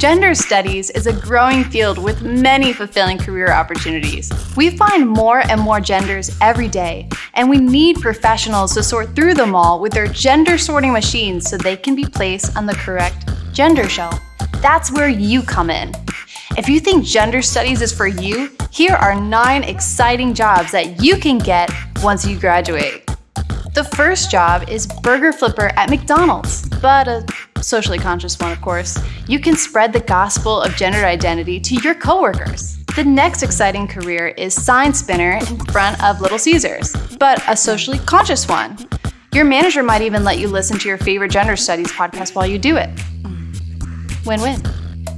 Gender studies is a growing field with many fulfilling career opportunities. We find more and more genders every day, and we need professionals to sort through them all with their gender sorting machines so they can be placed on the correct gender shelf. That's where you come in. If you think gender studies is for you, here are nine exciting jobs that you can get once you graduate. The first job is burger flipper at McDonald's, but a socially conscious one, of course. You can spread the gospel of gender identity to your coworkers. The next exciting career is sign spinner in front of Little Caesars, but a socially conscious one. Your manager might even let you listen to your favorite gender studies podcast while you do it. Win-win.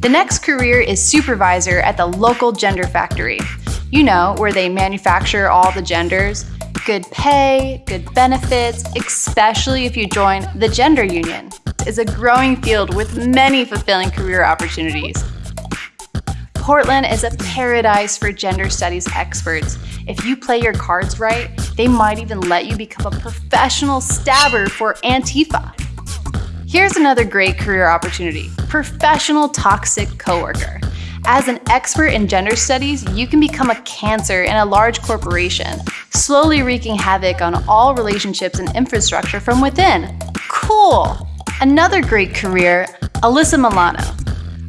The next career is supervisor at the local gender factory. You know, where they manufacture all the genders. Good pay, good benefits, especially if you join the gender union is a growing field with many fulfilling career opportunities. Portland is a paradise for gender studies experts. If you play your cards right, they might even let you become a professional stabber for Antifa. Here's another great career opportunity, professional toxic coworker. As an expert in gender studies, you can become a cancer in a large corporation, slowly wreaking havoc on all relationships and infrastructure from within. Cool! Another great career, Alyssa Milano.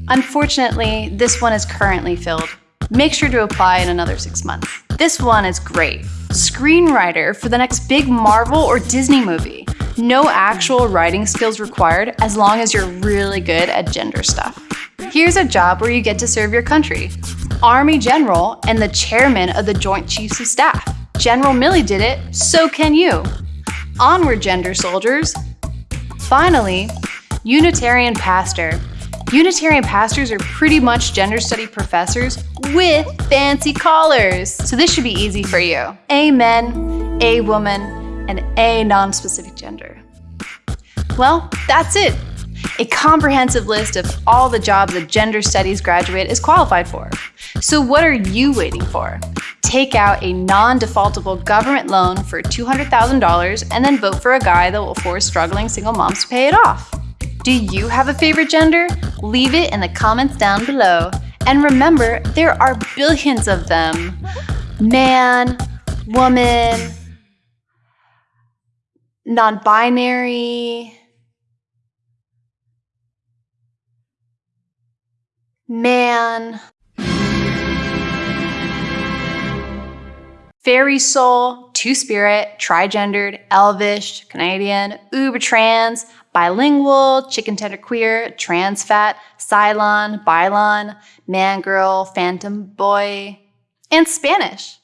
Unfortunately, this one is currently filled. Make sure to apply in another six months. This one is great. Screenwriter for the next big Marvel or Disney movie. No actual writing skills required as long as you're really good at gender stuff. Here's a job where you get to serve your country. Army General and the chairman of the Joint Chiefs of Staff. General Milley did it, so can you. Onward, gender soldiers. Finally, Unitarian pastor. Unitarian pastors are pretty much gender study professors with fancy collars. So this should be easy for you. A men, a woman, and a non-specific gender. Well, that's it. A comprehensive list of all the jobs a gender studies graduate is qualified for. So what are you waiting for? Take out a non-defaultable government loan for $200,000 and then vote for a guy that will force struggling single moms to pay it off. Do you have a favorite gender? Leave it in the comments down below. And remember, there are billions of them. Man, woman, non-binary, man, Fairy Soul, Two Spirit, Trigendered, Elvish, Canadian, Uber Trans, Bilingual, Chicken Tender Queer, Trans Fat, Cylon, Bylon, Man Girl, Phantom Boy, and Spanish.